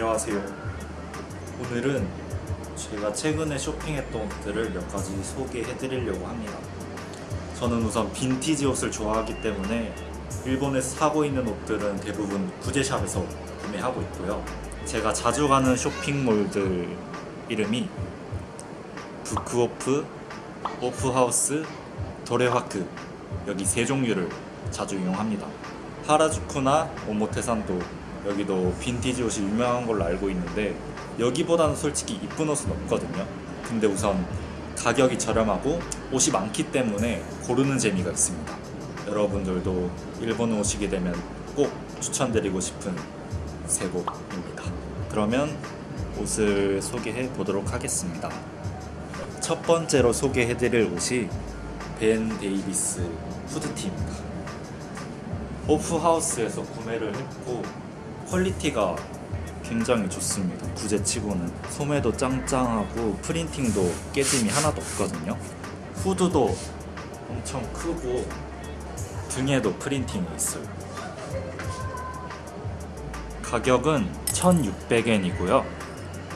안녕하세요. 오늘은 제가 최근에 쇼핑했던 옷들을 몇 가지 소개해 드리려고 합니다. 저는 우선 빈티지 옷을 좋아하기 때문에 일본에서 사고 있는 옷들은 대부분 구제샵에서 구매하고 있고요. 제가 자주 가는 쇼핑몰들 이름이 부크오프, 오프하우스, 도레화크 여기 세 종류를 자주 이용합니다. 하라주쿠나 오모테산도 여기도 빈티지 옷이 유명한 걸로 알고 있는데 여기보다는 솔직히 이쁜 옷은 없거든요. 근데 우선 가격이 저렴하고 옷이 많기 때문에 고르는 재미가 있습니다. 여러분들도 일본 오시게 되면 꼭 추천드리고 싶은 세 곳입니다. 그러면 옷을 소개해 보도록 하겠습니다. 첫 번째로 소개해 드릴 옷이 벤 데이비스 후드티입니다. 오프하우스에서 구매를 했고 퀄리티가 굉장히 좋습니다. 구제치고는 소매도 짱짱하고 프린팅도 깨짐이 하나도 없거든요. 후드도 엄청 크고 등에도 프린팅이 있어요. 가격은 1,600엔이고요.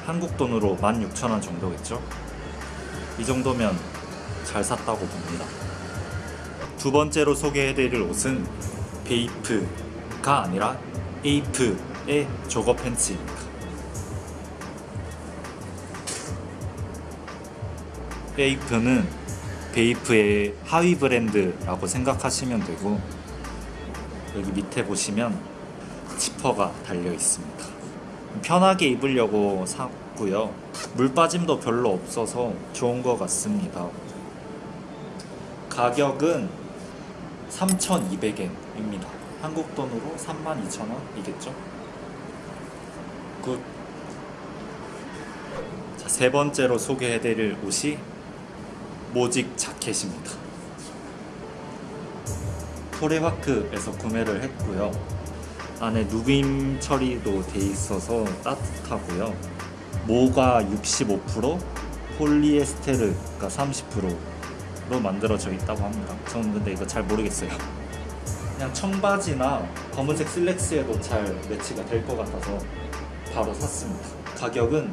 한국 돈으로 16,000원 정도겠죠? 이 정도면 잘 샀다고 봅니다. 두 번째로 소개해드릴 옷은 베이프가 아니라 에이프의 jogger 팬츠입니다. 에이프는 베이프의 하위 브랜드라고 생각하시면 되고 여기 밑에 보시면 지퍼가 달려 있습니다. 편하게 입으려고 샀고요. 물 빠짐도 별로 없어서 좋은 것 같습니다. 가격은 3,200엔입니다. 한국 돈으로 32,000원이겠죠? Good. 자, 세 번째로 소개해드릴 옷이 모직 자켓입니다. 토레화쿠에서 구매를 했고요. 안에 누빔 처리도 돼 있어서 따뜻하고요. 모가 65%, 폴리에스테르가 30%로 만들어져 있다고 합니다. 저는 근데 이거 잘 모르겠어요. 그냥 청바지나 검은색 슬랙스에도 잘 매치가 될 것 같아서 바로 샀습니다. 가격은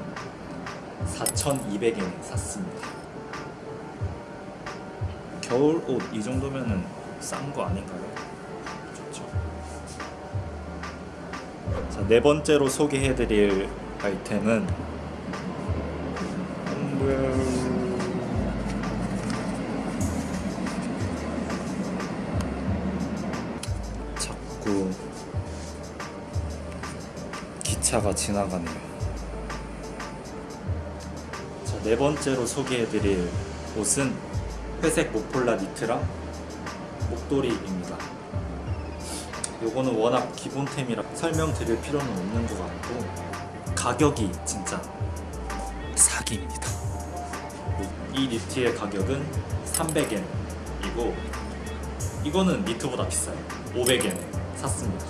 4,200엔 샀습니다. 겨울 옷 이 정도면은 싼 거 아닌가요? 좋죠. 자, 네 번째로 소개해드릴 아이템은 자꾸 기차가 지나가네요. 자, 네 번째로 소개해드릴 옷은 회색 모폴라 니트랑 목도리입니다. 요거는 워낙 기본템이라 설명드릴 필요는 없는 것 같고 가격이 진짜 사기입니다. 이 니트의 가격은 300엔이고 이거는 니트보다 비싸요. 500엔에 샀습니다.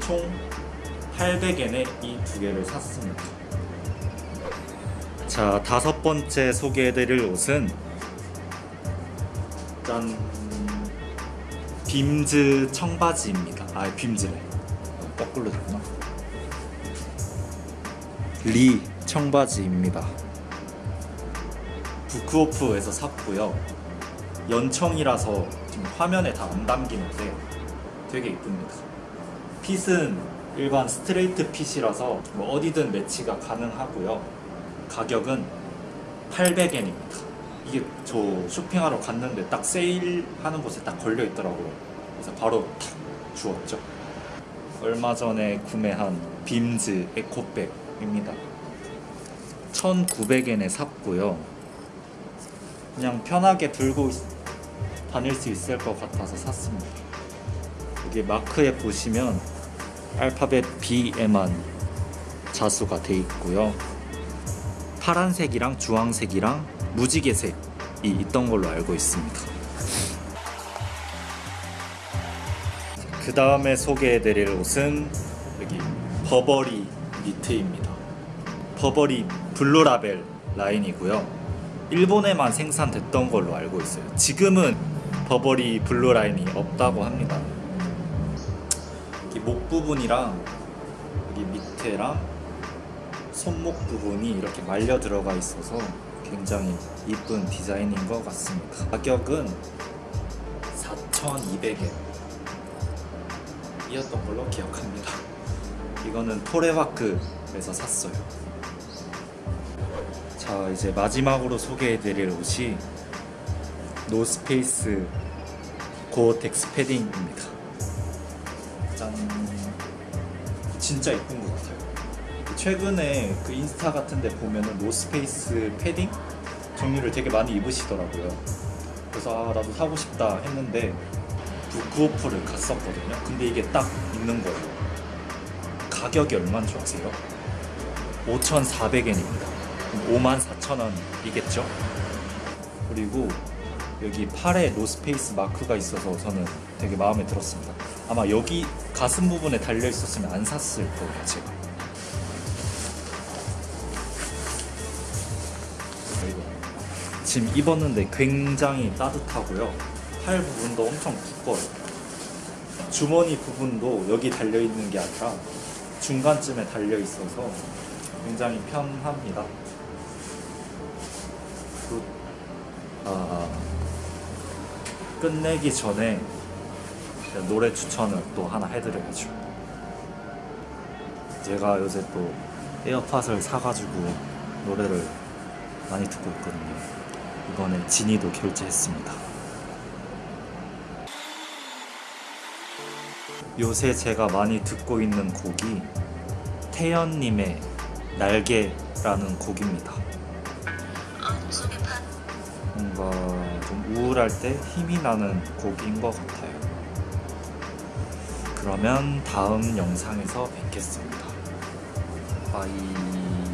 총 800엔에 이 두 개를 샀습니다. 자, 다섯 번째 소개해드릴 옷은 짠 빔즈 청바지입니다. 아, 빔즈래. 거꾸로 됐구나. 리 청바지입니다. 부크오프에서 샀고요. 연청이라서 지금 화면에 다 안 담기는데 되게 이쁩니다. 핏은 일반 스트레이트 핏이라서 뭐 어디든 매치가 가능하고요. 가격은 800엔입니다. 이게 저 쇼핑하러 갔는데 딱 세일하는 곳에 딱 걸려 있더라고요. 그래서 바로 탁 주웠죠. 얼마 전에 구매한 빔즈 에코백입니다. 1,900엔에 샀고요. 그냥 편하게 들고 다닐 수 있을 것 같아서 샀습니다. 여기 마크에 보시면 알파벳 B에만 자수가 돼 있고요. 파란색이랑 주황색이랑 무지개색이 있던 걸로 알고 있습니다. 그 다음에 소개해드릴 옷은 여기 버버리 니트입니다. 버버리 블루라벨 라인이고요. 일본에만 생산됐던 걸로 알고 있어요. 지금은 버버리 블루 라인이 없다고 합니다. 목 부분이랑 여기 밑에랑 손목 부분이 이렇게 말려 들어가 있어서 굉장히 이쁜 디자인인 것 같습니다. 가격은 4,200엔 이었던 걸로 기억합니다. 이거는 토레화쿠에서 샀어요. 자 이제 마지막으로 소개해드릴 옷이 노스페이스 고어텍스 패딩입니다. 짠 진짜 예쁜 것 같아요. 최근에 그 인스타 같은 데 보면은 노스페이스 패딩 종류를 되게 많이 입으시더라고요. 그래서 아, 나도 사고 싶다 했는데 북오프를 갔었거든요. 근데 이게 딱 있는 거예요. 가격이 얼마인 줄 아세요? 5,400엔입니다. 54,000원이겠죠? 그리고 여기 팔에 노스페이스 마크가 있어서 저는 되게 마음에 들었습니다. 아마 여기 가슴 부분에 달려 있었으면 안 샀을 거예요, 제가. 지금 입었는데 굉장히 따뜻하고요. 팔 부분도 엄청 두꺼워요. 주머니 부분도 여기 달려 있는 게 아니라 중간쯤에 달려 있어서 굉장히 편합니다. 그, 아, 끝내기 전에 노래 추천을 또 하나 해드려야죠. 제가 요새 또 에어팟을 사가지고 노래를 많이 듣고 있거든요. 이번에 지니도 결제했습니다. 요새 제가 많이 듣고 있는 곡이 태연님의 날개라는 곡입니다. 뭔가 좀 우울할 때 힘이 나는 곡인 것 같아요. 그러면 다음 영상에서 뵙겠습니다. 바이.